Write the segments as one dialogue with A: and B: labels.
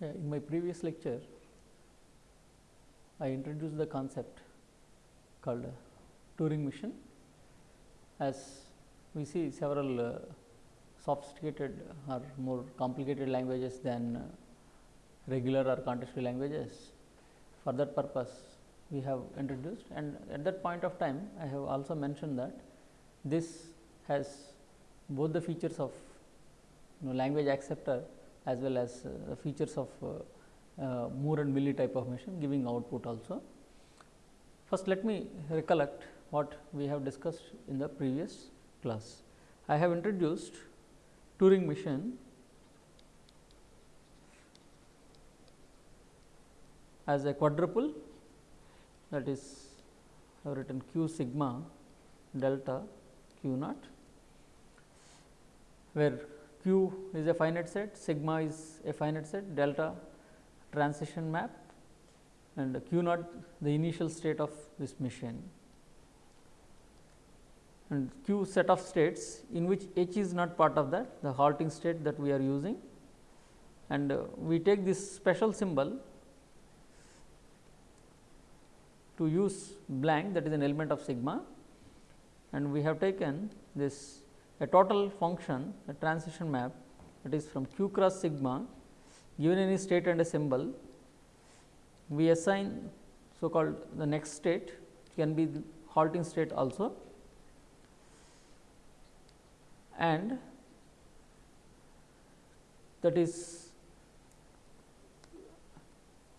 A: In my previous lecture, I introduced the concept called uh, Turing machine. As we see several uh, sophisticated or more complicated languages than uh, regular or contextual languages. For that purpose, we have introduced and at that point of time, I have also mentioned that this has both the features of you know, language acceptor as well as uh, the features of uh, uh, Moore and Mealy type of machine giving output also. First, let me recollect what we have discussed in the previous class. I have introduced Turing machine as a quadruple that is I have written q sigma delta q naught where q is a finite set, sigma is a finite set, delta transition map and q naught the initial state of this machine. And q set of states in which h is not part of that the halting state that we are using. And uh, we take this special symbol to use blank that is an element of sigma. And we have taken this a total function a transition map that is from q cross sigma given any state and a symbol we assign so called the next state can be the halting state also and that is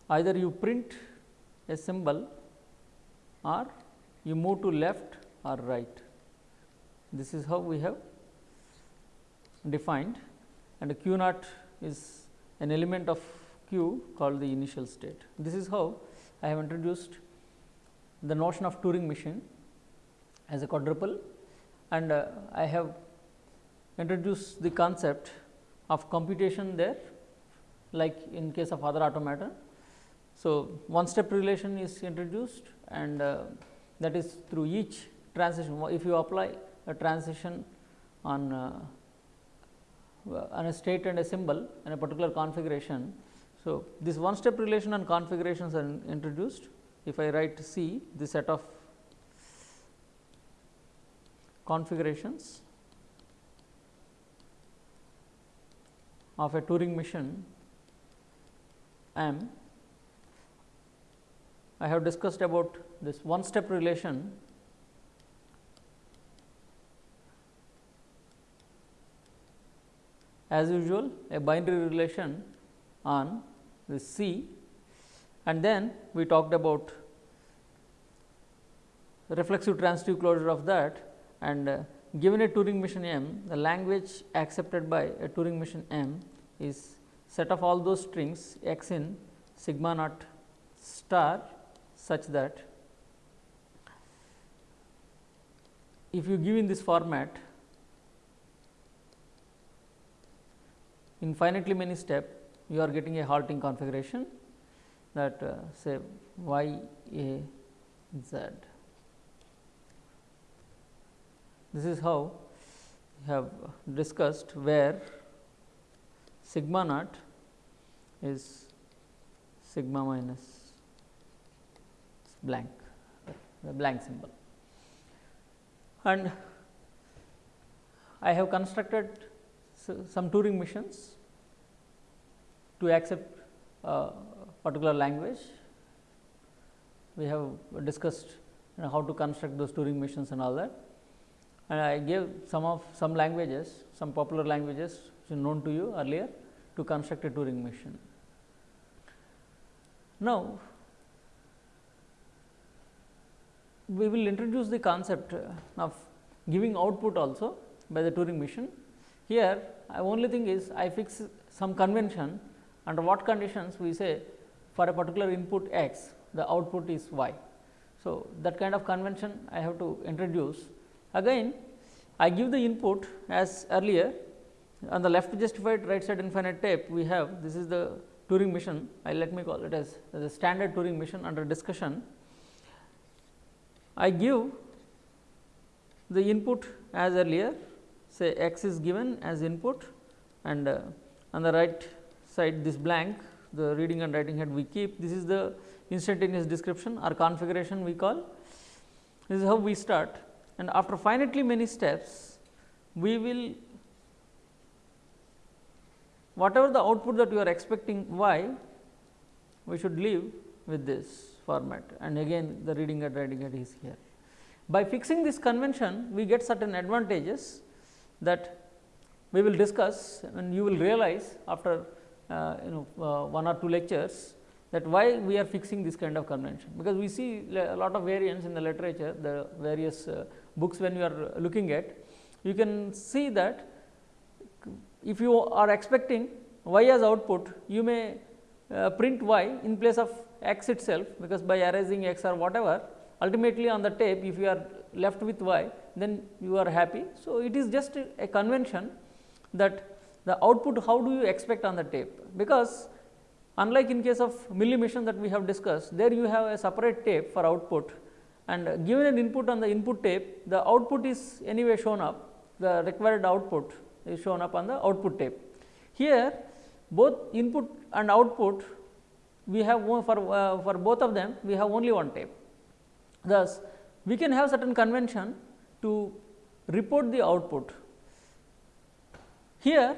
A: either you print a symbol or you move to left or right. This is how we have defined and q naught is an element of q called the initial state. This is how I have introduced the notion of Turing machine as a quadruple and uh, I have introduced the concept of computation there like in case of other automata. So, one step relation is introduced and uh, that is through each transition. If you apply a transition on uh, on a state and a symbol and a particular configuration. So, this one step relation and configurations are introduced. If I write C the set of configurations of a Turing machine M, I have discussed about this one step relation as usual a binary relation on this C. And then we talked about reflexive transitive closure of that. And uh, given a Turing machine M the language accepted by a Turing machine M is set of all those strings x in sigma naught star such that if you give in this format infinitely many step you are getting a halting configuration that uh, say y a z. This is how we have discussed where sigma naught is sigma minus blank the blank symbol and I have constructed some Turing machines to accept uh, a particular language. We have discussed you know, how to construct those Turing machines and all that and I gave some of some languages, some popular languages known to you earlier to construct a Turing machine. Now, we will introduce the concept of giving output also by the Turing machine. Here, I only thing is I fix some convention under what conditions we say for a particular input x the output is y. So, that kind of convention I have to introduce again I give the input as earlier on the left justified right side infinite tape we have this is the Turing machine I let me call it as, a standard Turing machine under discussion. I give the input as earlier say x is given as input and uh, on the right side this blank the reading and writing head we keep. This is the instantaneous description or configuration we call. This is how we start and after finitely many steps, we will whatever the output that you are expecting y, we should leave with this format and again the reading and writing head is here. By fixing this convention, we get certain advantages that we will discuss and you will realize after uh, you know uh, one or two lectures that why we are fixing this kind of convention, because we see a lot of variance in the literature, the various uh, books when you are looking at, you can see that if you are expecting y as output, you may uh, print y in place of x itself, because by erasing x or whatever, ultimately on the tape if you are left with y, then you are happy. So, it is just a convention that the output how do you expect on the tape, because Unlike in case of Mealy machine that we have discussed, there you have a separate tape for output and given an input on the input tape, the output is anyway shown up, the required output is shown up on the output tape. Here both input and output we have for, uh, for both of them we have only one tape. Thus, we can have certain convention to report the output. Here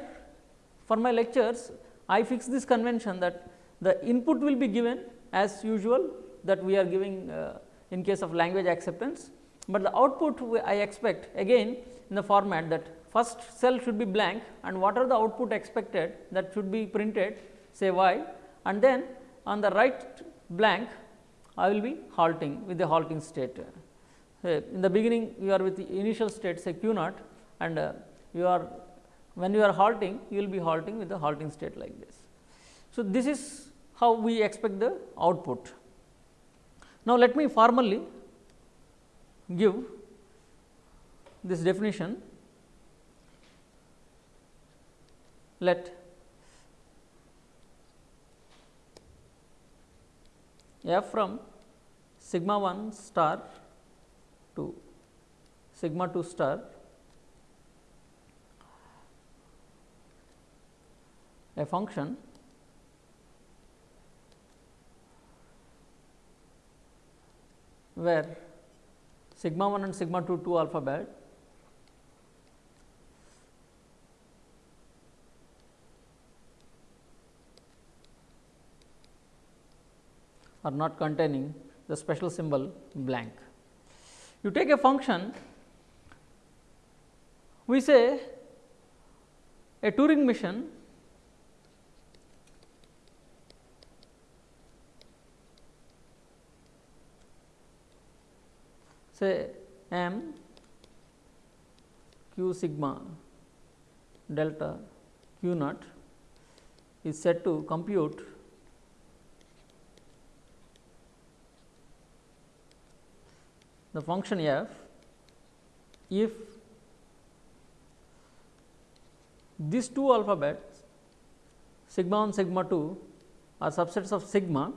A: for my lectures I fix this convention that the input will be given as usual that we are giving uh, in case of language acceptance, but the output I expect again in the format that first cell should be blank and what are the output expected that should be printed say y and then on the right blank I will be halting with the halting state. Uh, in the beginning you are with the initial state say q naught and uh, you are when you are halting you will be halting with the halting state like this. So, this is how we expect the output. Now, let me formally give this definition. Let f from sigma 1 star to sigma 2 star a function where sigma 1 and sigma 2 two alphabet are not containing the special symbol blank. You take a function, we say a Turing machine say m q sigma delta q naught is set to compute the function f if these two alphabets sigma 1 sigma 2 are subsets of sigma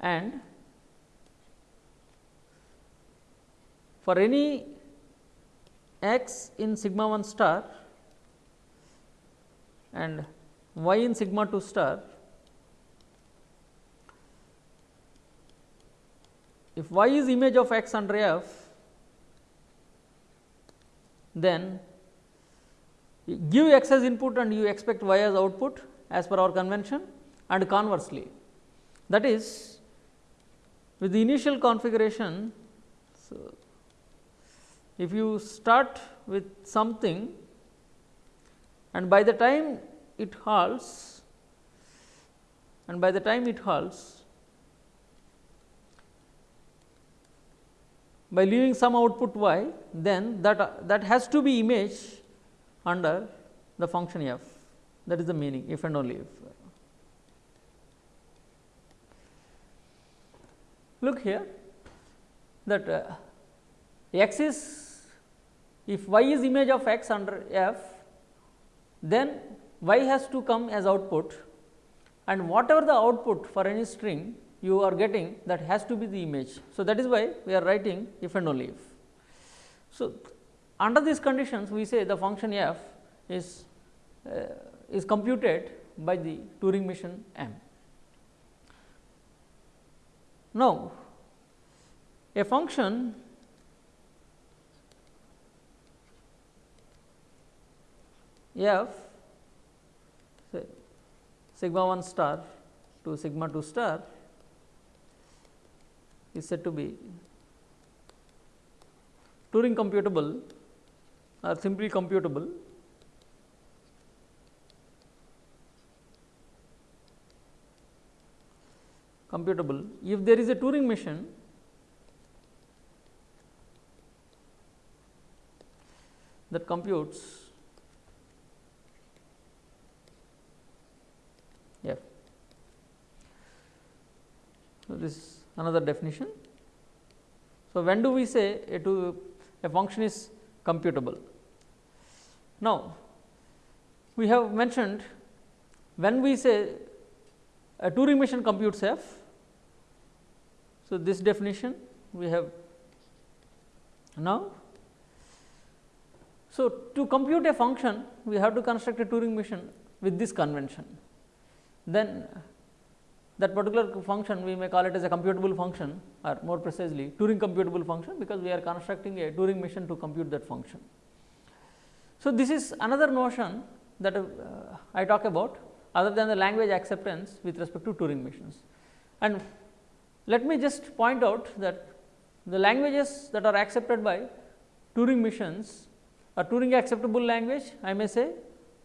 A: and for any x in sigma 1 star and y in sigma 2 star, if y is image of x under f, then give x as input and you expect y as output as per our convention and conversely. That is with the initial configuration. So, if you start with something and by the time it halts and by the time it halts by leaving some output y then that that has to be image under the function f that is the meaning if and only if. Look here that uh, x is if y is image of x under f, then y has to come as output and whatever the output for any string you are getting that has to be the image. So, that is why we are writing if and only if. So, under these conditions we say the function f is uh, is computed by the Turing machine M. Now, a function f say sigma 1 star to sigma 2 star is said to be Turing computable or simply computable computable if there is a Turing machine that computes f. So, this is another definition. So, when do we say a, to, a function is computable? Now, we have mentioned when we say a Turing machine computes f. So, this definition we have now. So, to compute a function we have to construct a Turing machine with this convention. Then that particular function we may call it as a computable function or more precisely Turing computable function because we are constructing a Turing machine to compute that function. So, this is another notion that uh, I talk about other than the language acceptance with respect to Turing machines. And let me just point out that the languages that are accepted by Turing machines are Turing acceptable language I may say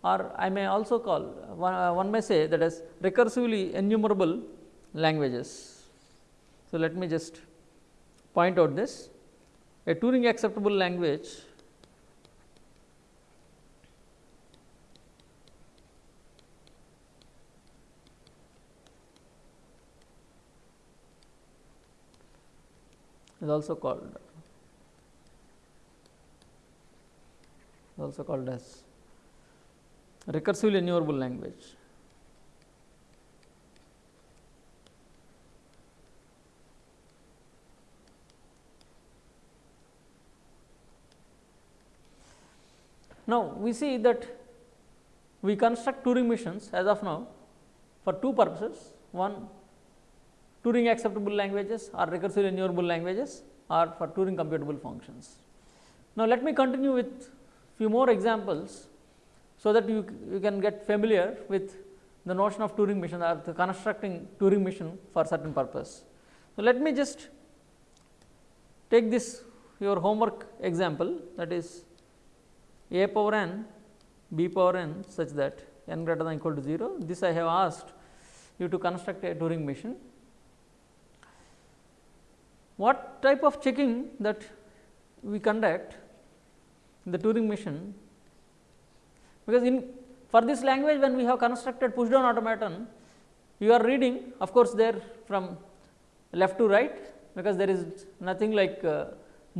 A: or I may also call one, uh, one may say that as recursively enumerable languages. So, let me just point out this a Turing acceptable language is also called also called as recursively enumerable language. Now, we see that we construct Turing machines as of now for two purposes. One Turing acceptable languages or recursively enumerable languages or for Turing computable functions. Now, let me continue with few more examples so that you, you can get familiar with the notion of Turing machine or the constructing Turing machine for certain purpose. So, let me just take this your homework example that is a power n b power n such that n greater than equal to 0. This I have asked you to construct a Turing machine. What type of checking that we conduct the Turing machine because in for this language when we have constructed push down automaton you are reading of course there from left to right because there is nothing like uh,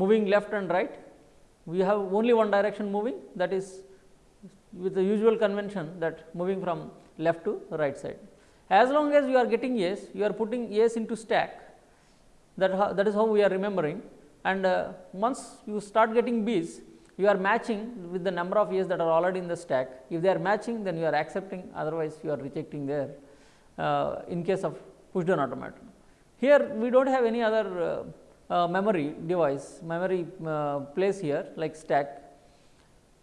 A: moving left and right we have only one direction moving that is with the usual convention that moving from left to right side. As long as you are getting A's, you are putting A's into stack that, that is how we are remembering and uh, once you start getting B's, you are matching with the number of years that are already in the stack. If they are matching, then you are accepting, otherwise you are rejecting there uh, in case of push down automaton. Here we do not have any other uh, uh, memory device, memory uh, place here like stack.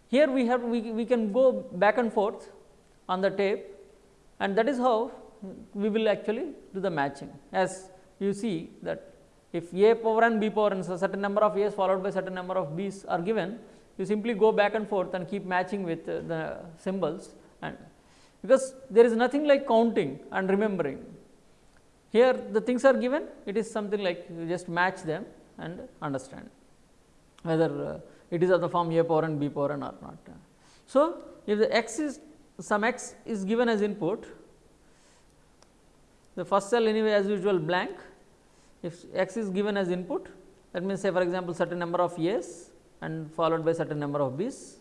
A: Here we have we, we can go back and forth on the tape and that is how we will actually do the matching as you see that if a power n b power n so certain number of a's followed by certain number of b's are given you simply go back and forth and keep matching with uh, the symbols and because there is nothing like counting and remembering. Here the things are given it is something like you just match them and understand whether uh, it is of the form a power n b power n or not. So, if the x is some x is given as input the first cell anyway as usual blank if x is given as input that means say for example certain number of years and followed by certain number of b's.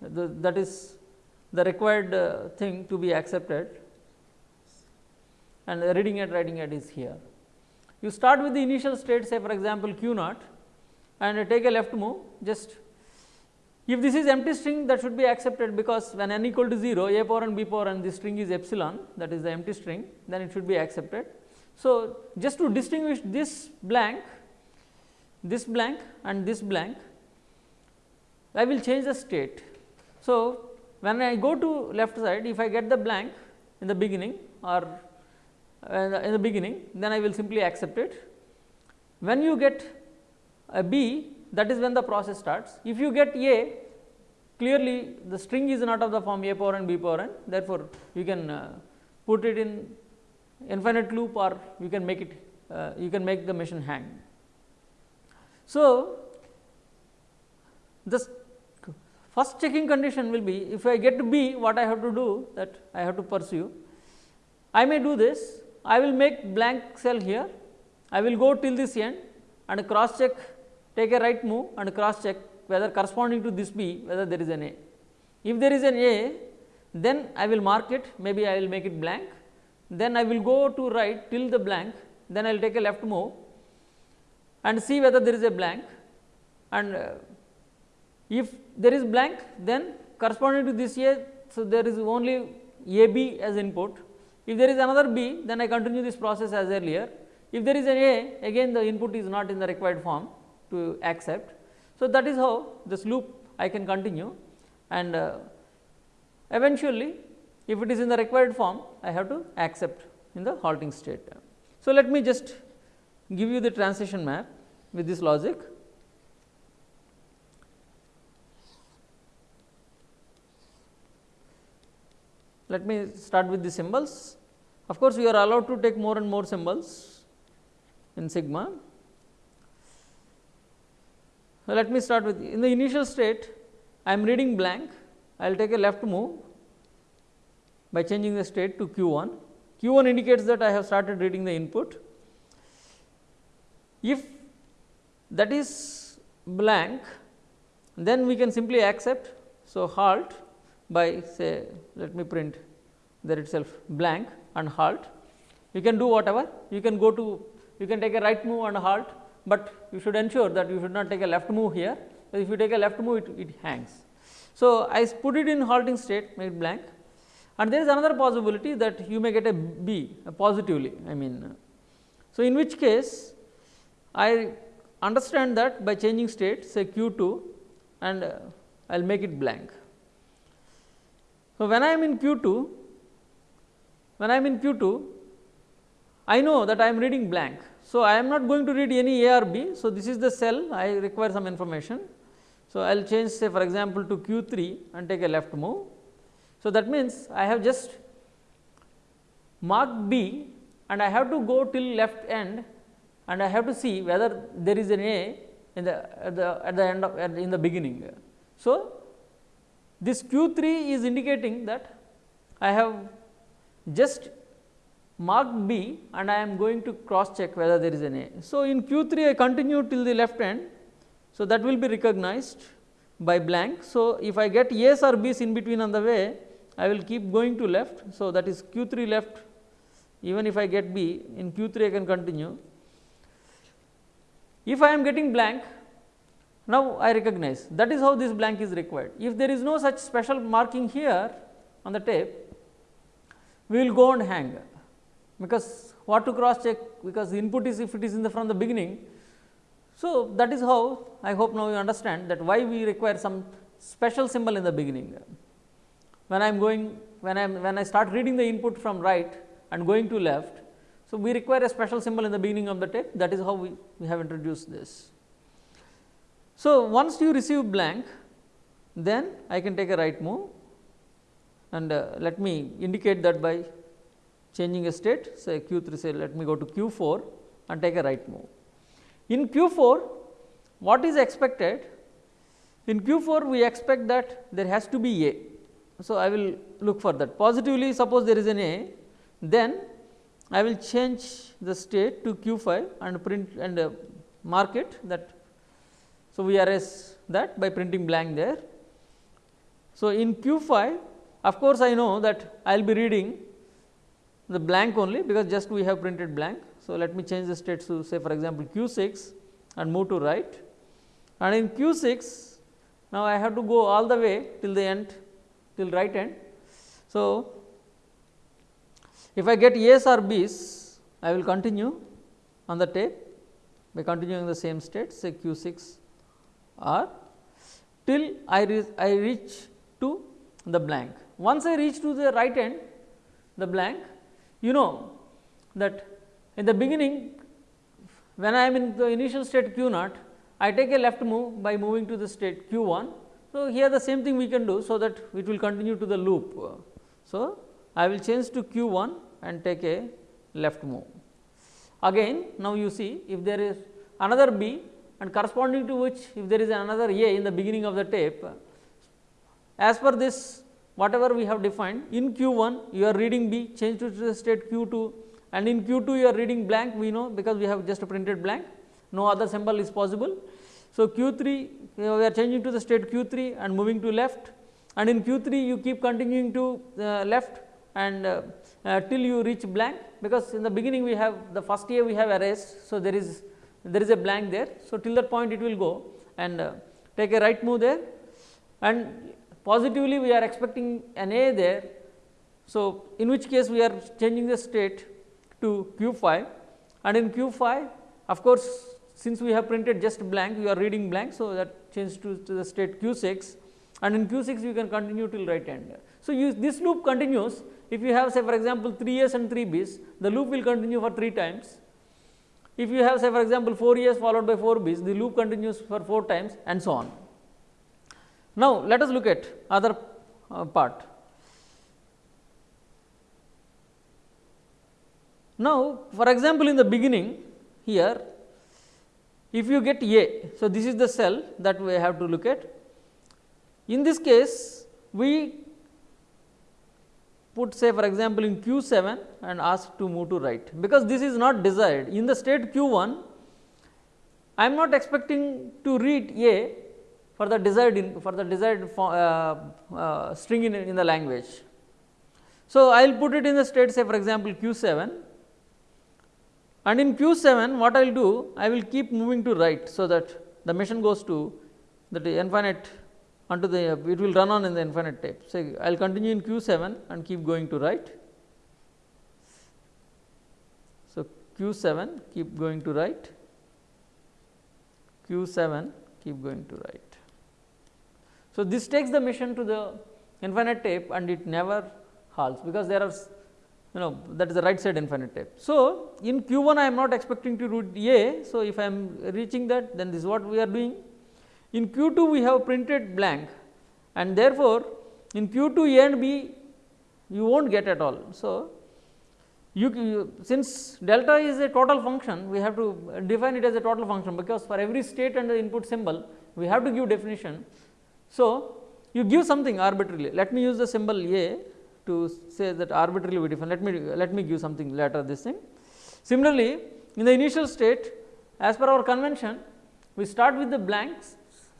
A: The, that is the required uh, thing to be accepted and reading it writing it is here. You start with the initial state say for example q naught and take a left move just If this is empty string that should be accepted because when n equal to 0 a power n b power n this string is epsilon that is the empty string then it should be accepted. So, just to distinguish this blank, this blank and this blank I will change the state. So, when I go to left side if I get the blank in the beginning or uh, in the beginning then I will simply accept it. When you get a B that is when the process starts. If you get A clearly the string is not of the form A power n B power n therefore, you can uh, put it in infinite loop or you can make it uh, you can make the machine hang. So, the first checking condition will be if I get B what I have to do that I have to pursue. I may do this I will make blank cell here I will go till this end and cross check take a right move and cross check whether corresponding to this B whether there is an A. If there is an A then I will mark it maybe I will make it blank then I will go to right till the blank then I will take a left move and see whether there is a blank and uh, if there is blank then corresponding to this A. So, there is only A B as input if there is another B then I continue this process as earlier if there is an A again the input is not in the required form to accept. So, that is how this loop I can continue and uh, eventually if it is in the required form I have to accept in the halting state. So, let me just give you the transition map with this logic. Let me start with the symbols. Of course, we are allowed to take more and more symbols in sigma. So, let me start with in the initial state I am reading blank I will take a left move by changing the state to q 1. q 1 indicates that I have started reading the input. If that is blank then we can simply accept. So, halt by say let me print there itself blank and halt. You can do whatever you can go to you can take a right move and halt but you should ensure that you should not take a left move here, if you take a left move it, it hangs. So, I put it in halting state make it blank and there is another possibility that you may get a B positively I mean. So, in which case I understand that by changing state say q 2 and uh, I will make it blank. So, when I am in q 2 when I am in q 2 I know that I am reading blank so, I am not going to read any A or B. So, this is the cell I require some information. So, I will change say for example, to Q 3 and take a left move. So, that means I have just marked B and I have to go till left end and I have to see whether there is an A in the at the at the end of in the beginning. So, this Q 3 is indicating that I have just marked B and I am going to cross check whether there is an A. So, in Q 3 I continue till the left end. So, that will be recognized by blank. So, if I get A's or B's in between on the way I will keep going to left. So, that is Q 3 left even if I get B in Q 3 I can continue. If I am getting blank now I recognize that is how this blank is required. If there is no such special marking here on the tape we will go and hang because what to cross check because input is if it is in the from the beginning. So, that is how I hope now you understand that why we require some special symbol in the beginning. When I am going when I am when I start reading the input from right and going to left. So, we require a special symbol in the beginning of the tape that is how we, we have introduced this. So, once you receive blank then I can take a right move and uh, let me indicate that by changing a state say q 3 say let me go to q 4 and take a right move. In q 4 what is expected in q 4 we expect that there has to be a. So, I will look for that positively suppose there is an a then I will change the state to q 5 and print and uh, mark it that. So, we erase that by printing blank there. So, in q 5 of course, I know that I will be reading the blank only because just we have printed blank. So, let me change the state to say for example, q 6 and move to right and in q 6 Now, I have to go all the way till the end till right end. So, if I get A's or B's, I will continue on the tape by continuing the same state say q 6 or till I, re I reach to the blank. Once I reach to the right end the blank you know that in the beginning when I am in the initial state q naught I take a left move by moving to the state q 1. So, here the same thing we can do so that it will continue to the loop. So, I will change to q 1 and take a left move. Again now you see if there is another B and corresponding to which if there is another A in the beginning of the tape as per this whatever we have defined in q 1 you are reading B change to the state q 2 and in q 2 you are reading blank we know because we have just printed blank no other symbol is possible. So, q 3 we are changing to the state q 3 and moving to left and in q 3 you keep continuing to uh, left and uh, uh, till you reach blank because in the beginning we have the first A we have erased. So, there is there is a blank there. So, till that point it will go and uh, take a right move there and positively we are expecting an A there. So, in which case we are changing the state to q 5 and in q 5 of course, since we have printed just blank we are reading blank. So, that changes to, to the state q 6 and in q 6 you can continue till right end. So, you, this loop continues if you have say for example, 3 A's and 3 B's the loop will continue for 3 times. If you have say for example, 4 A's followed by 4 B's the loop continues for 4 times and so on. Now, let us look at other uh, part. Now, for example, in the beginning here if you get A. So, this is the cell that we have to look at. In this case we put say for example, in q 7 and ask to move to right, because this is not desired in the state q 1 I am not expecting to read A for the desired in, for the desired uh, uh, string in, in the language. So, I will put it in the state say for example, q 7 and in q 7 what I will do I will keep moving to right. So, that the machine goes to the infinite onto the it will run on in the infinite tape. So, I will continue in q 7 and keep going to right. So, q 7 keep going to right, q 7 keep going to right. So, this takes the machine to the infinite tape and it never halts because there are you know that is the right side infinite tape. So, in q 1 I am not expecting to root A. So, if I am reaching that then this is what we are doing in Q 2 we have printed blank and therefore, in Q 2 A and B you will not get at all. So, you, you, since delta is a total function we have to define it as a total function because for every state and the input symbol we have to give definition. So, you give something arbitrarily let me use the symbol A to say that arbitrarily we define let me let me give something later this thing. Similarly, in the initial state as per our convention we start with the blanks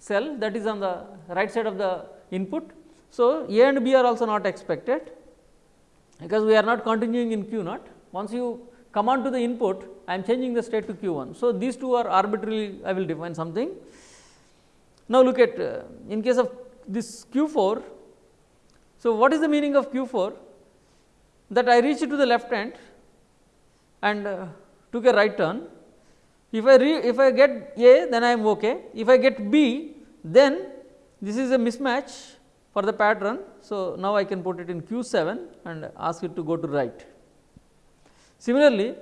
A: cell that is on the right side of the input. So, A and B are also not expected because we are not continuing in Q naught. Once you come on to the input I am changing the state to Q 1. So, these two are arbitrarily I will define something. Now, look at uh, in case of this Q 4. So, what is the meaning of Q 4 that I reached to the left hand and uh, took a right turn if I re, if I get A then I am okay. If I get B then this is a mismatch for the pattern. So, now I can put it in Q 7 and ask it to go to right. Similarly,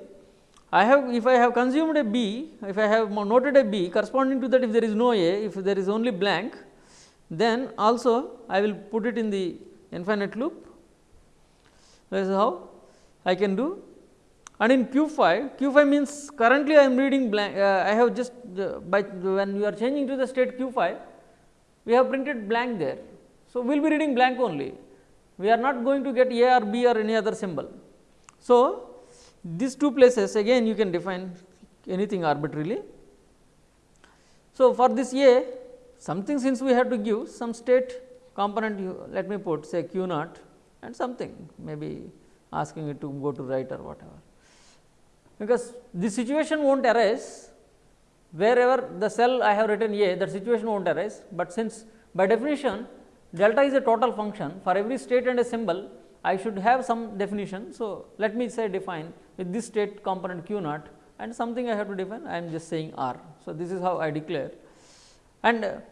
A: I have if I have consumed a B, if I have noted a B corresponding to that if there is no A, if there is only blank, then also I will put it in the infinite loop. That is how I can do and in q 5 q 5 means currently I am reading blank uh, I have just uh, by when you are changing to the state q 5 we have printed blank there. So, we will be reading blank only we are not going to get a or b or any other symbol. So, these two places again you can define anything arbitrarily. So, for this a something since we have to give some state component you let me put say q naught and something maybe asking it to go to right or whatever because this situation will not arise wherever the cell I have written A that situation will not arise, but since by definition delta is a total function for every state and a symbol I should have some definition. So, let me say define with this state component q naught and something I have to define I am just saying r. So, this is how I declare and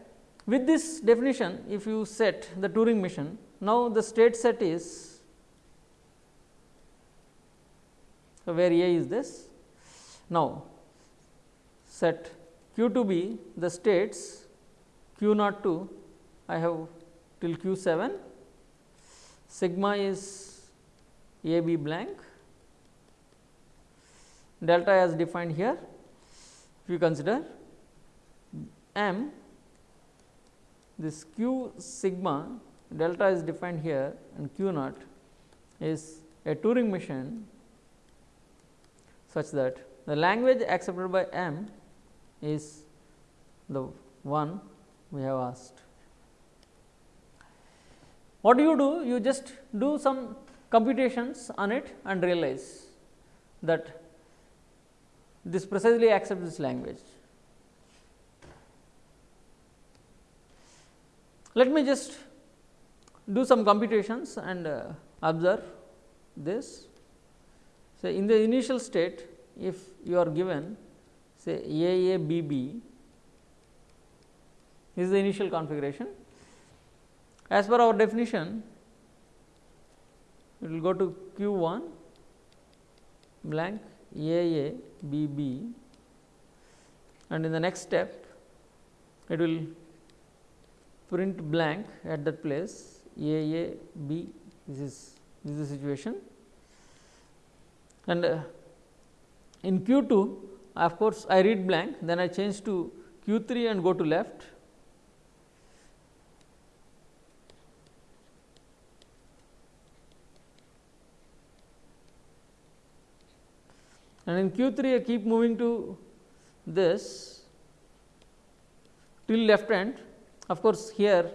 A: with this definition if you set the Turing machine now the state set is so where A is this? Now set q to be the states q naught to I have till q 7 sigma is a b blank. Delta as defined here if you consider. M this q sigma delta is defined here and q naught is a Turing machine such that the language accepted by m is the one we have asked. What do you do? You just do some computations on it and realize that this precisely accepts this language. Let me just do some computations and uh, observe this. So, in the initial state if you are given say A A B B this is the initial configuration. As per our definition, it will go to q 1 blank a a b b. And in the next step it will print blank at that place a a b. This is this is the situation and uh, in q 2 of course I read blank then I change to q 3 and go to left and in q 3 I keep moving to this till left end of course here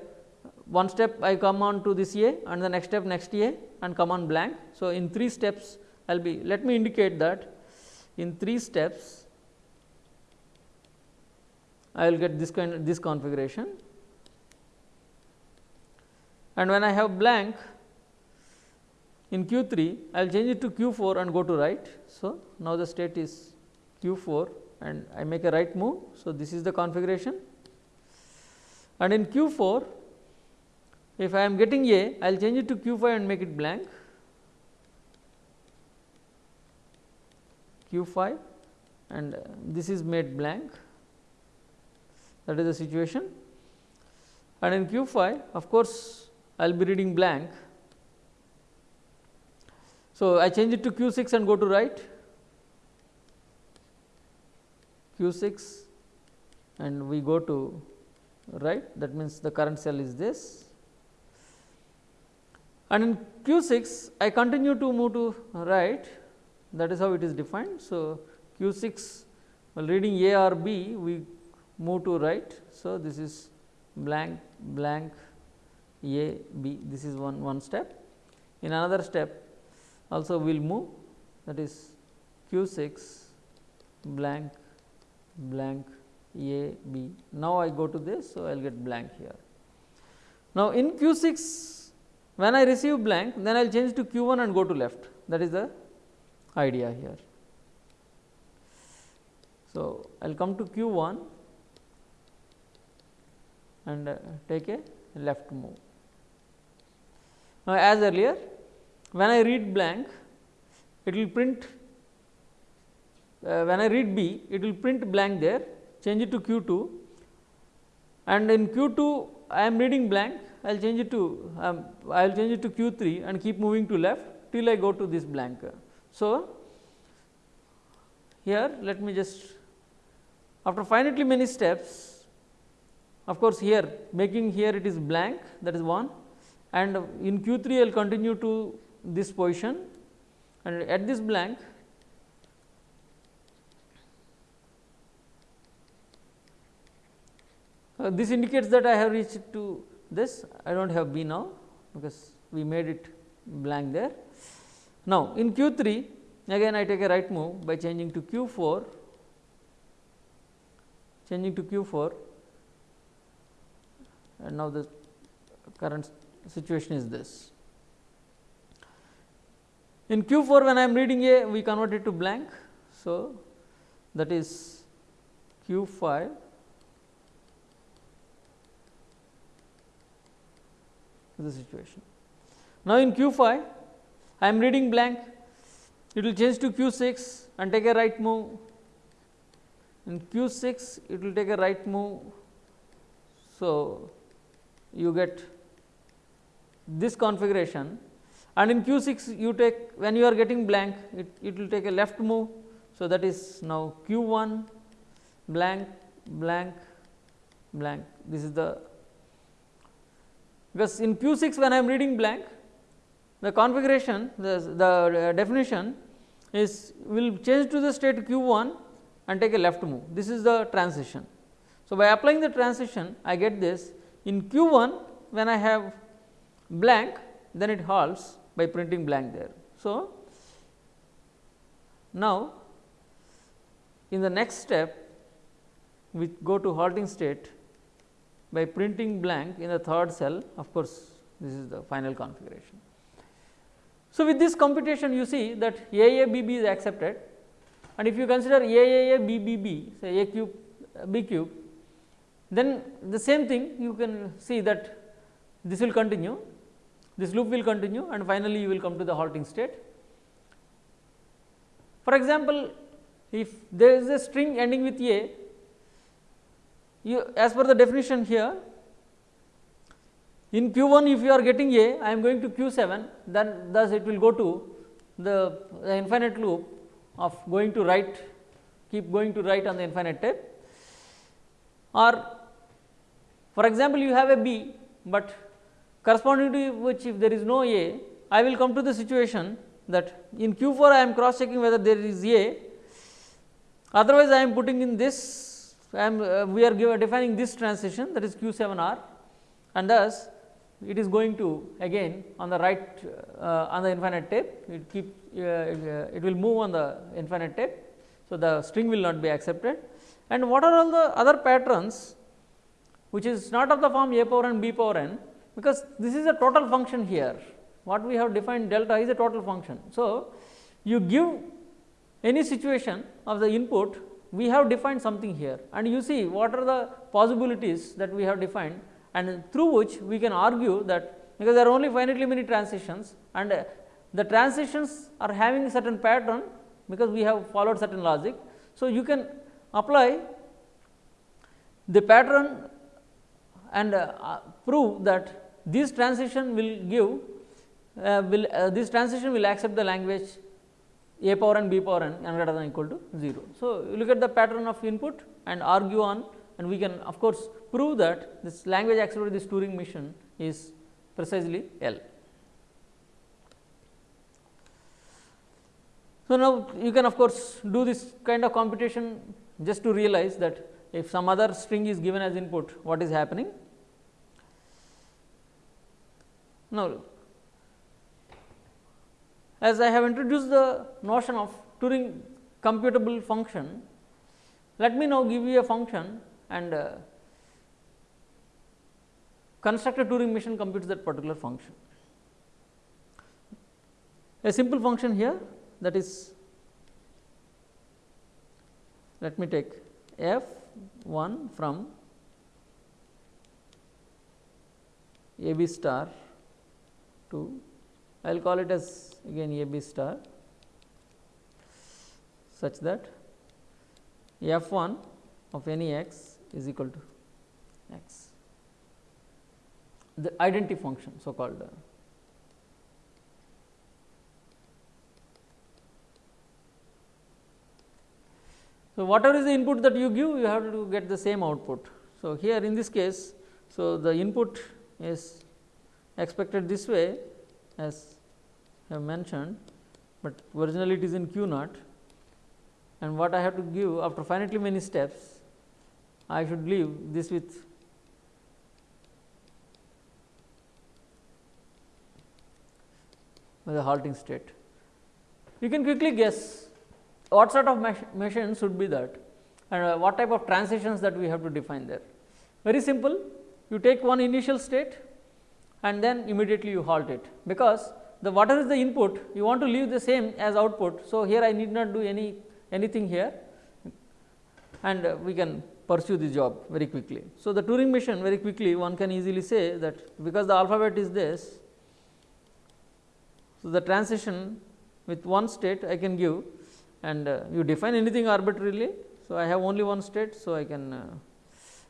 A: one step I come on to this A and the next step next A and come on blank. So, in 3 steps I will be let me indicate that in 3 steps I will get this kind of this configuration and when I have blank in q 3 I will change it to q 4 and go to right. So, now the state is q 4 and I make a right move. So, this is the configuration and in q 4 if I am getting A I will change it to q 5 and make it blank q 5 and uh, this is made blank. That is the situation. And in q 5 of course I will be reading blank. So, I change it to q 6 and go to right. Q 6 and we go to right. That means the current cell is this. And in q 6 I continue to move to right that is how it is defined. So, q 6 while reading A or B we move to right. So, this is blank blank A B this is one one step in another step also we will move that is q 6 blank blank a b. Now, I go to this. So, I will get blank here. Now, in q 6 when I receive blank then I will change to q 1 and go to left that is the idea here. So, I will come to q 1 and uh, take a left move. Now, as earlier when I read blank it will print uh, when I read B it will print blank there change it to q 2 and in q 2 I am reading blank I will change it to um, I will change it to q 3 and keep moving to left till I go to this blank. So, here let me just after finitely many steps of course, here making here it is blank that is one. And in q 3 I will continue to this position. And at this blank uh, this indicates that I have reached to this. I do not have B now because we made it blank there. Now, in q 3 again I take a right move by changing to q 4 changing to q 4 and now the current situation is this. In Q 4 when I am reading A we convert it to blank. So, that is Q 5 the situation. Now, in Q 5 I am reading blank. It will change to Q 6 and take a right move. In Q 6 it will take a right move. So, you get this configuration. And in Q 6 you take when you are getting blank it, it will take a left move. So, that is now Q 1 blank blank blank. This is the because in Q 6 when I am reading blank the configuration the, the uh, definition is will change to the state Q 1 and take a left move this is the transition. So, by applying the transition I get this in Q 1 when I have blank then it halts by printing blank there. So, now in the next step we go to halting state by printing blank in the third cell of course, this is the final configuration. So, with this computation you see that A A B B is accepted and if you consider A A A B B B say A cube B cube then the same thing you can see that this will continue this loop will continue and finally, you will come to the halting state. For example, if there is a string ending with A, you as per the definition here in q 1 if you are getting A, I am going to q 7 then thus it will go to the, the infinite loop of going to right keep going to right on the infinite tape. Or for example, you have a B, but corresponding to which if there is no A, I will come to the situation that in Q 4 I am cross checking whether there is A, otherwise I am putting in this I am uh, we are defining this transition that is Q 7 R and thus it is going to again on the right uh, on the infinite tape it keep uh, uh, it will move on the infinite tape. So, the string will not be accepted and what are all the other patterns which is not of the form a power n b power n because this is a total function here what we have defined delta is a total function. So, you give any situation of the input we have defined something here and you see what are the possibilities that we have defined and through which we can argue that because there are only finitely many transitions and uh, the transitions are having certain pattern because we have followed certain logic. So, you can apply the pattern and uh, prove that this transition will give uh, will uh, this transition will accept the language a power n b power n n greater than equal to 0. So, you look at the pattern of input and argue on and we can of course, prove that this language accelerated this Turing machine is precisely L. So, now you can of course, do this kind of computation just to realize that if some other string is given as input what is happening Now, as I have introduced the notion of Turing computable function, let me now give you a function and uh, construct a Turing machine computes that particular function. A simple function here that is let me take f 1 from a b star to I will call it as again A B star such that f 1 of any x is equal to x the identity function so called uh, So, whatever is the input that you give you have to get the same output. So, here in this case, so the input is expected this way as I have mentioned, but originally it is in q naught and what I have to give after finitely many steps I should leave this with the halting state. You can quickly guess what sort of machine should be that and uh, what type of transitions that we have to define there. Very simple you take one initial state and then immediately you halt it, because the water is the input you want to leave the same as output. So, here I need not do any anything here and uh, we can pursue the job very quickly. So, the Turing machine very quickly one can easily say that because the alphabet is this. So, the transition with one state I can give and uh, you define anything arbitrarily. So, I have only one state. So, I can uh,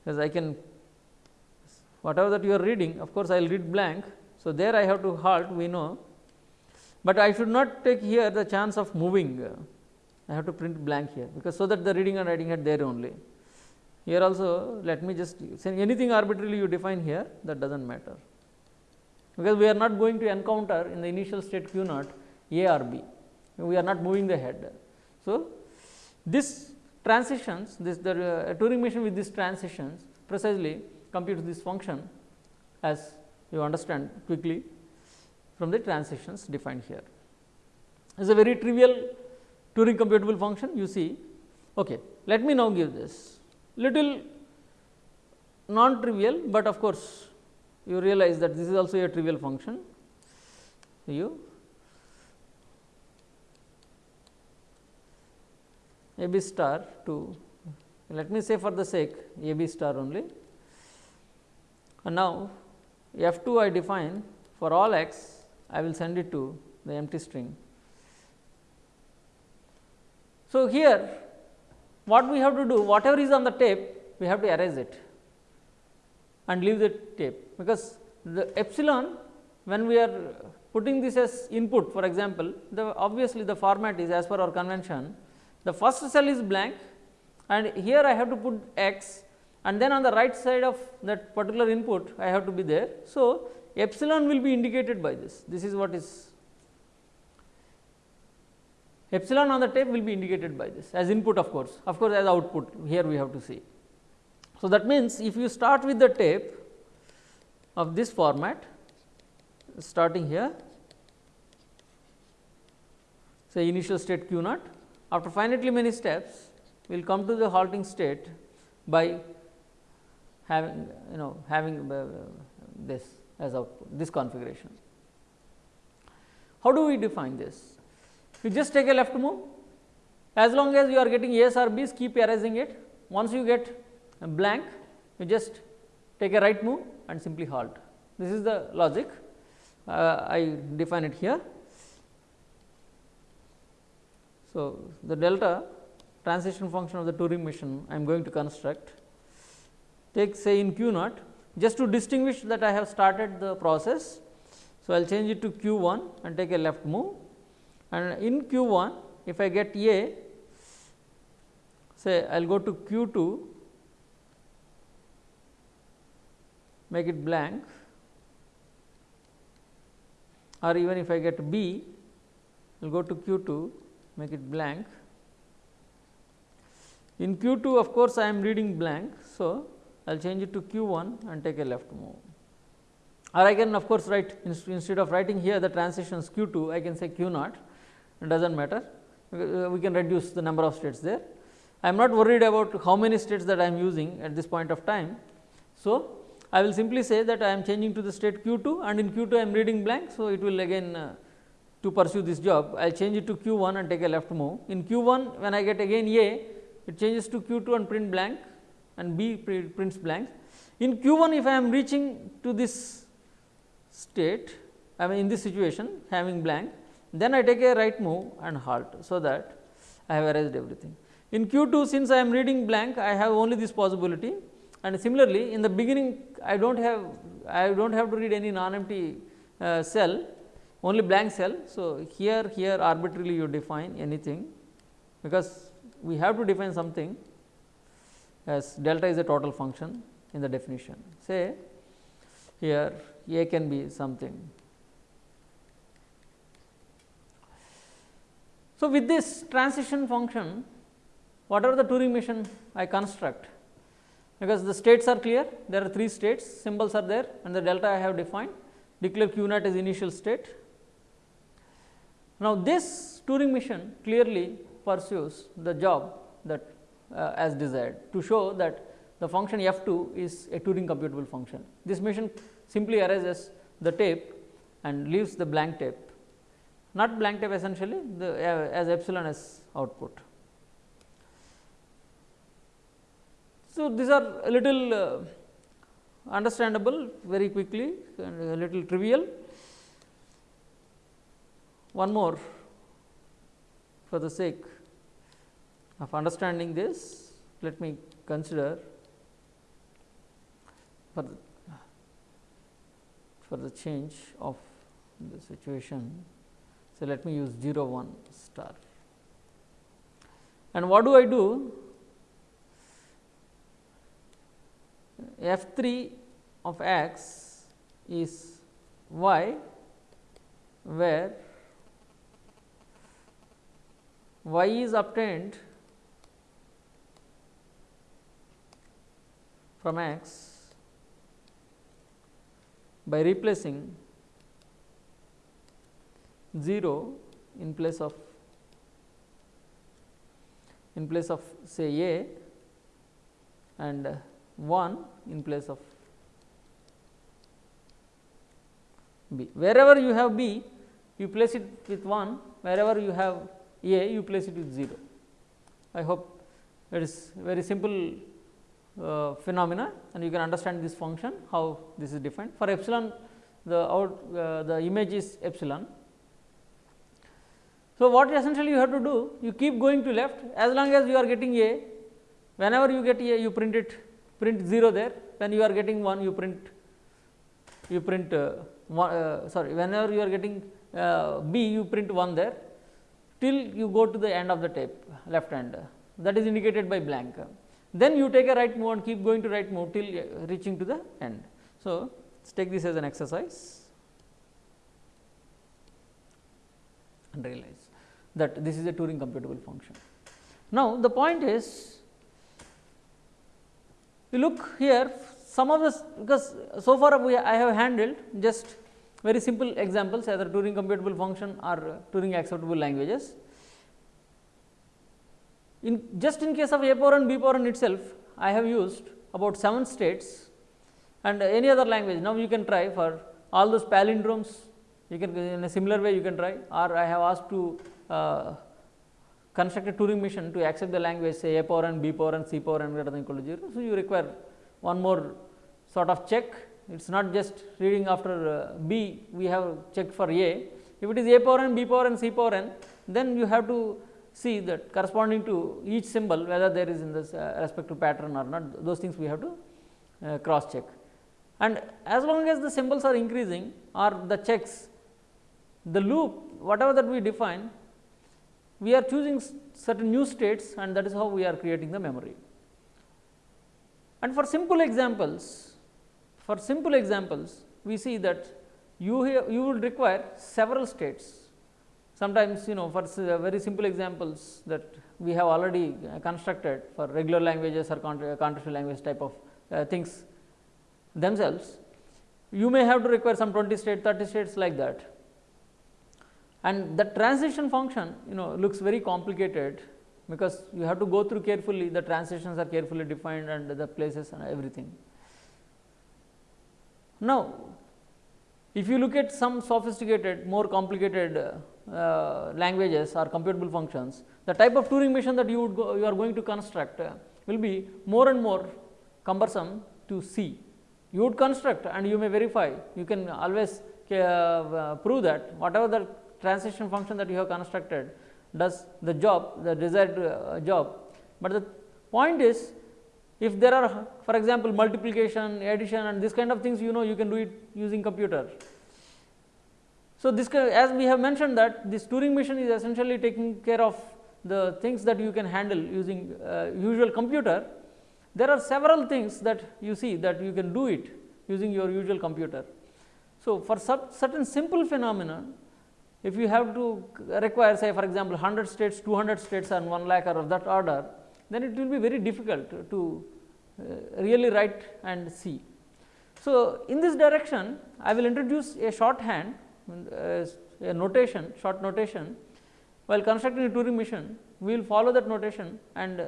A: as I can whatever that you are reading of course, I will read blank. So, there I have to halt we know, but I should not take here the chance of moving I have to print blank here because so that the reading and writing head there only. Here also let me just say anything arbitrarily you define here that does not matter, because we are not going to encounter in the initial state q naught A or B, we are not moving the head. So, this transitions this the uh, Turing machine with these transitions precisely computes this function as you understand quickly from the transitions defined here. It is a very trivial Turing computable function you see. Okay. Let me now give this little non trivial, but of course, you realize that this is also a trivial function. You a b star to let me say for the sake a b star only. And now, f 2 I define for all x I will send it to the empty string so, here what we have to do whatever is on the tape we have to erase it and leave the tape, because the epsilon when we are putting this as input for example, the obviously the format is as per our convention the first cell is blank and here I have to put x and then on the right side of that particular input I have to be there. So, epsilon will be indicated by this, this is what is epsilon on the tape will be indicated by this as input of course, of course, as output here we have to see. So, that means, if you start with the tape of this format starting here say initial state q naught after finitely many steps we will come to the halting state by having you know having this as output this configuration. How do we define this? you just take a left move as long as you are getting A's or B's keep erasing it once you get blank you just take a right move and simply halt. This is the logic. Uh, I define it here. So, the delta transition function of the Turing machine I am going to construct. Take say in q naught just to distinguish that I have started the process. So, I will change it to q 1 and take a left move. And in q 1 if I get A say I will go to q 2 make it blank or even if I get B I will go to q 2 make it blank. In q 2 of course, I am reading blank. So, I will change it to q 1 and take a left move or I can of course, write instead of writing here the transitions q 2 I can say q naught it does not matter uh, we can reduce the number of states there. I am not worried about how many states that I am using at this point of time. So, I will simply say that I am changing to the state q 2 and in q 2 I am reading blank. So, it will again uh, to pursue this job I will change it to q 1 and take a left move. In q 1 when I get again A it changes to q 2 and print blank and B prints blank. In q 1 if I am reaching to this state I mean in this situation having blank then I take a right move and halt. So, that I have erased everything. In q 2 since I am reading blank I have only this possibility and similarly in the beginning I do not have I do not have to read any non empty uh, cell only blank cell. So, here here arbitrarily you define anything because we have to define something as delta is a total function in the definition. Say here a can be something. So, with this transition function whatever the Turing machine I construct because the states are clear there are 3 states symbols are there and the delta I have defined declare q naught as initial state. Now, this Turing machine clearly pursues the job that uh, as desired to show that the function f 2 is a Turing computable function. This mission simply erases the tape and leaves the blank tape, not blank tape essentially the uh, as epsilon as output. So, these are a little uh, understandable very quickly and a little trivial. One more for the sake of understanding this, let me consider for the, for the change of the situation. So, let me use 0 1 star. And what do I do? F 3 of x is y where y is obtained from x by replacing 0 in place of in place of say a and 1 in place of b. Wherever you have b, you place it with 1, wherever you have a, you place it with 0. I hope it is very simple uh, phenomena and you can understand this function how this is defined. For epsilon the out uh, the image is epsilon. So, what essentially you have to do you keep going to left as long as you are getting a whenever you get a you print it print 0 there when you are getting 1 you print you print uh, one, uh, sorry whenever you are getting uh, b you print 1 there till you go to the end of the tape left hand that is indicated by blank. Then you take a right move and keep going to right move till reaching to the end. So, let us take this as an exercise and realize that this is a Turing computable function. Now, the point is you look here some of this because so far we I have handled just very simple examples either Turing computable function or Turing acceptable languages. In just in case of A power n B power n itself I have used about 7 states and any other language now you can try for all those palindromes you can in a similar way you can try or I have asked to uh, construct a Turing machine to accept the language say a power n, b power n, c power n greater than equal to 0. So, you require one more sort of check it is not just reading after uh, b we have checked for a if it is a power n, b power n, c power n then you have to see that corresponding to each symbol whether there is in this uh, respective pattern or not those things we have to uh, cross check. And as long as the symbols are increasing or the checks the loop whatever that we define we are choosing certain new states and that is how we are creating the memory. And for simple examples, for simple examples, we see that you you will require several states. Sometimes you know for very simple examples that we have already constructed for regular languages or contextual language type of uh, things themselves, you may have to require some 20 state, 30 states like that and the transition function you know looks very complicated because you have to go through carefully the transitions are carefully defined and the places and everything. Now, if you look at some sophisticated more complicated uh, languages or computable functions, the type of Turing machine that you would go, you are going to construct uh, will be more and more cumbersome to see. You would construct and you may verify, you can always uh, prove that whatever the transition function that you have constructed does the job the desired uh, job. But the point is if there are for example, multiplication, addition and this kind of things you know you can do it using computer. So, this as we have mentioned that this Turing machine is essentially taking care of the things that you can handle using uh, usual computer. There are several things that you see that you can do it using your usual computer. So, for certain simple phenomena if you have to require say for example, 100 states, 200 states and 1 lakh or of that order, then it will be very difficult to uh, really write and see. So, in this direction I will introduce a shorthand uh, a notation short notation while constructing a Turing machine we will follow that notation and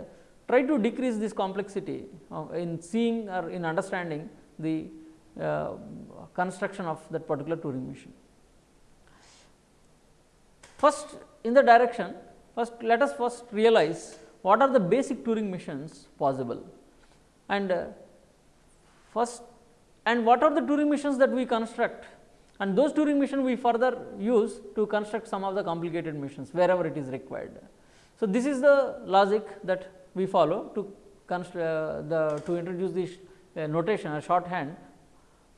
A: try to decrease this complexity uh, in seeing or in understanding the uh, construction of that particular Turing machine. First in the direction, first let us first realize what are the basic Turing machines possible and uh, first and what are the Turing machines that we construct and those Turing machines we further use to construct some of the complicated machines wherever it is required. So, this is the logic that we follow to uh, the to introduce this uh, notation a shorthand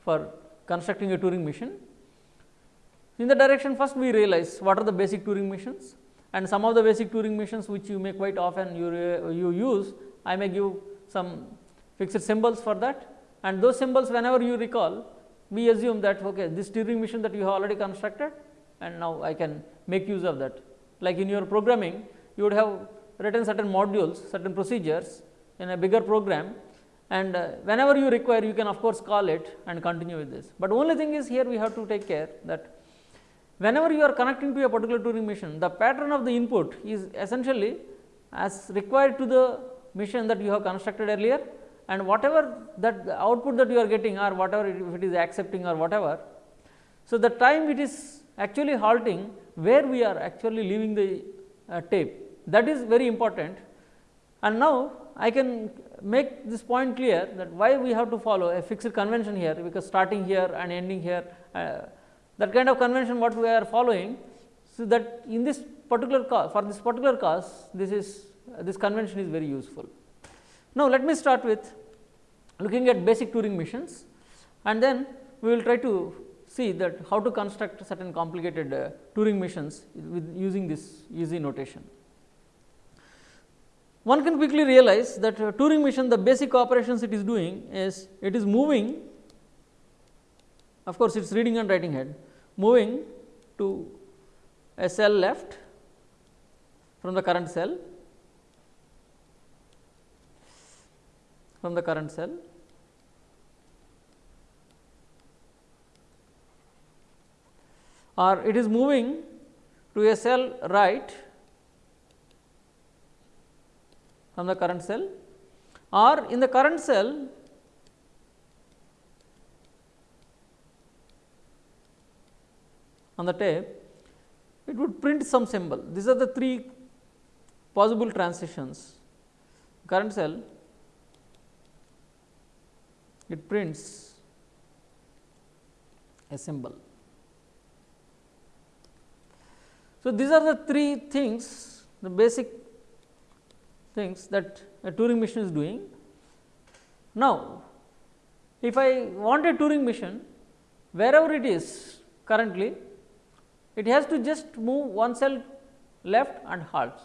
A: for constructing a Turing machine. In the direction first we realize what are the basic Turing machines and some of the basic Turing machines which you may quite often you, you use I may give some fixed symbols for that and those symbols whenever you recall we assume that okay this Turing machine that you have already constructed and now I can make use of that. Like in your programming you would have written certain modules, certain procedures in a bigger program and uh, whenever you require you can of course call it and continue with this. But only thing is here we have to take care that whenever you are connecting to a particular Turing machine the pattern of the input is essentially as required to the machine that you have constructed earlier and whatever that output that you are getting or whatever it, if it is accepting or whatever. So, the time it is actually halting where we are actually leaving the uh, tape that is very important and now I can make this point clear that why we have to follow a fixed convention here because starting here and ending here uh, that kind of convention what we are following. So, that in this particular case for this particular case this is uh, this convention is very useful. Now, let me start with looking at basic Turing machines and then we will try to see that how to construct certain complicated uh, Turing machines with using this easy notation. One can quickly realize that uh, Turing machine the basic operations it is doing is it is moving of course, it is reading and writing head moving to a cell left from the current cell from the current cell or it is moving to a cell right from the current cell or in the current cell on the tape it would print some symbol. These are the three possible transitions current cell it prints a symbol. So, these are the three things the basic things that a Turing machine is doing. Now, if I want a Turing machine wherever it is currently it has to just move one cell left and halts.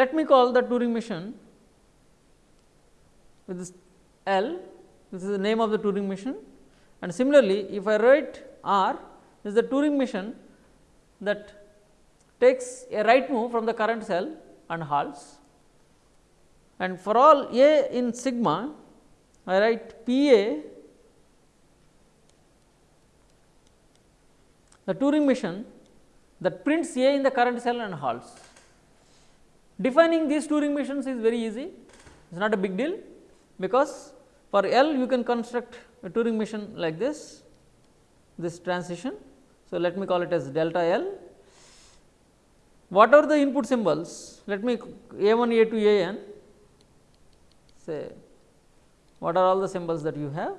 A: Let me call the Turing machine with this L. This is the name of the Turing machine. And similarly if I write R this is the Turing machine that takes a right move from the current cell and halts. And for all A in sigma I write P A the Turing machine that prints A in the current cell and halts. Defining these Turing machines is very easy, it is not a big deal because for L you can construct a Turing machine like this, this transition. So, let me call it as delta L what are the input symbols? Let me A 1, A 2, A n say what are all the symbols that you have.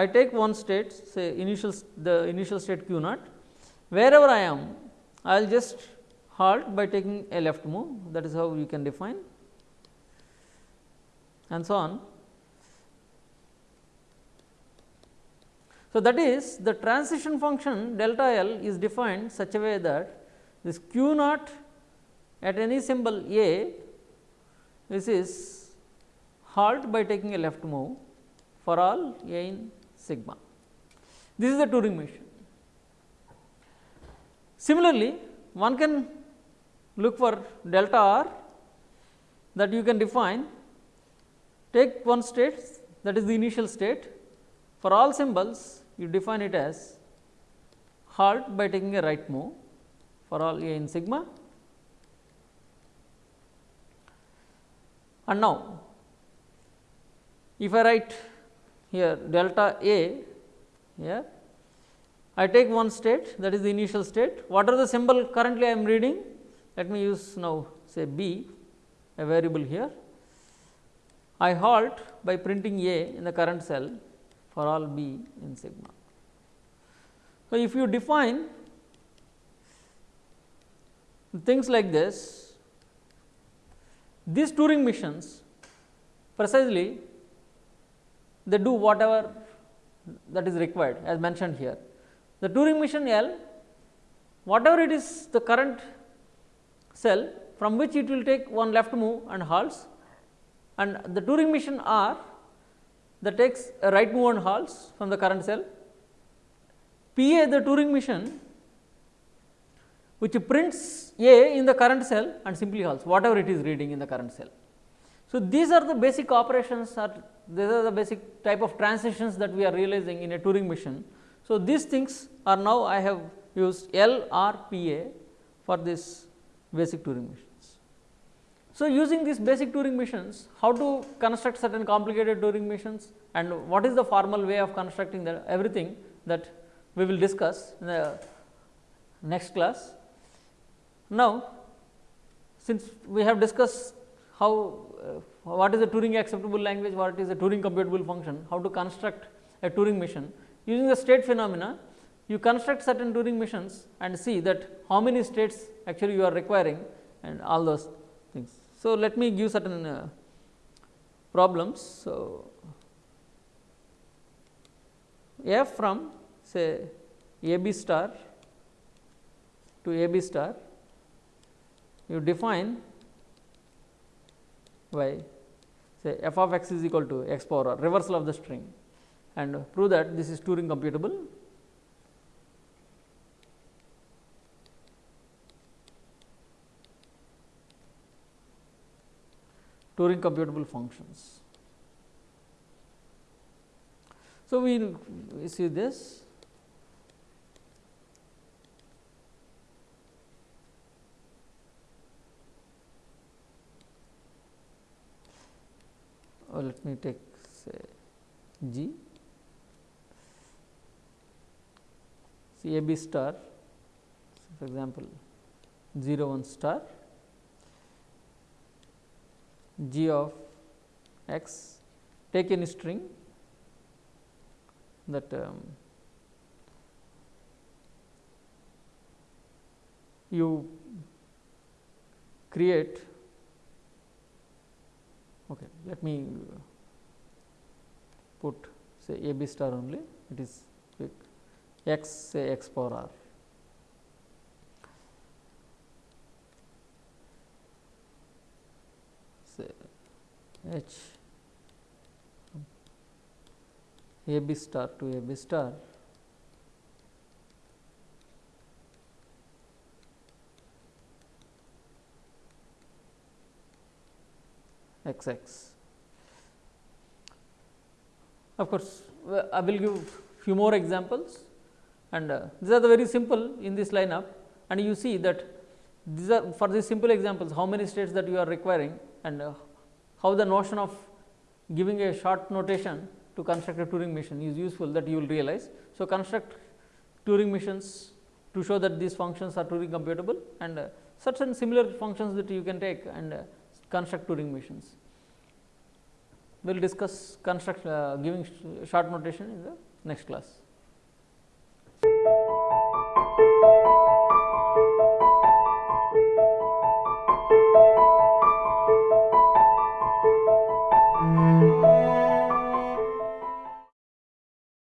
A: I take one state say initial the initial state q naught. Wherever I am I will just halt by taking a left move. That is how you can define. And so on. So, that is the transition function delta L is defined such a way that this q naught at any symbol A this is halt by taking a left move for all A in sigma. This is the Turing machine. Similarly, one can look for delta r that you can define take one state that is the initial state for all symbols you define it as halt by taking a right move for all A in sigma. And now, if I write here delta A here, I take one state that is the initial state. What are the symbol currently I am reading? Let me use now say B a variable here. I halt by printing A in the current cell for all B in sigma. So, if you define things like this, these Turing machines precisely they do whatever that is required as mentioned here. The Turing machine L whatever it is the current cell from which it will take one left move and halts and the Turing machine R that takes a right move and halts from the current cell. PA the Turing machine which prints A in the current cell and simply halts whatever it is reading in the current cell. So, these are the basic operations or these are the basic type of transitions that we are realizing in a Turing machine. So, these things are now I have used LRPA for this basic Turing machines. So, using these basic Turing machines, how to construct certain complicated Turing machines and what is the formal way of constructing the everything that we will discuss in the next class. Now, since we have discussed how uh, what is a Turing acceptable language, what is a Turing computable function, how to construct a Turing machine using the state phenomena you construct certain Turing machines and see that how many states actually you are requiring and all those things. So, let me give certain uh, problems. So, f from say a b star to a b star you define by say f of x is equal to x power reversal of the string and prove that this is Turing computable. Turing computable functions. So, we see this or let me take say G. See A B star so for example 0 1 star. G of x take any string that um, you create Okay. Let me put say a b star only it is x say x power r. Say h a b star to a b star x x. Of course, I will give few more examples and uh, these are the very simple in this lineup and you see that these are for these simple examples how many states that you are requiring and uh, how the notion of giving a short notation to construct a Turing machine is useful that you will realize. So, construct Turing machines to show that these functions are Turing computable and uh, certain similar functions that you can take and uh, construct Turing machines. We will discuss construct uh, giving sh short notation in the next class.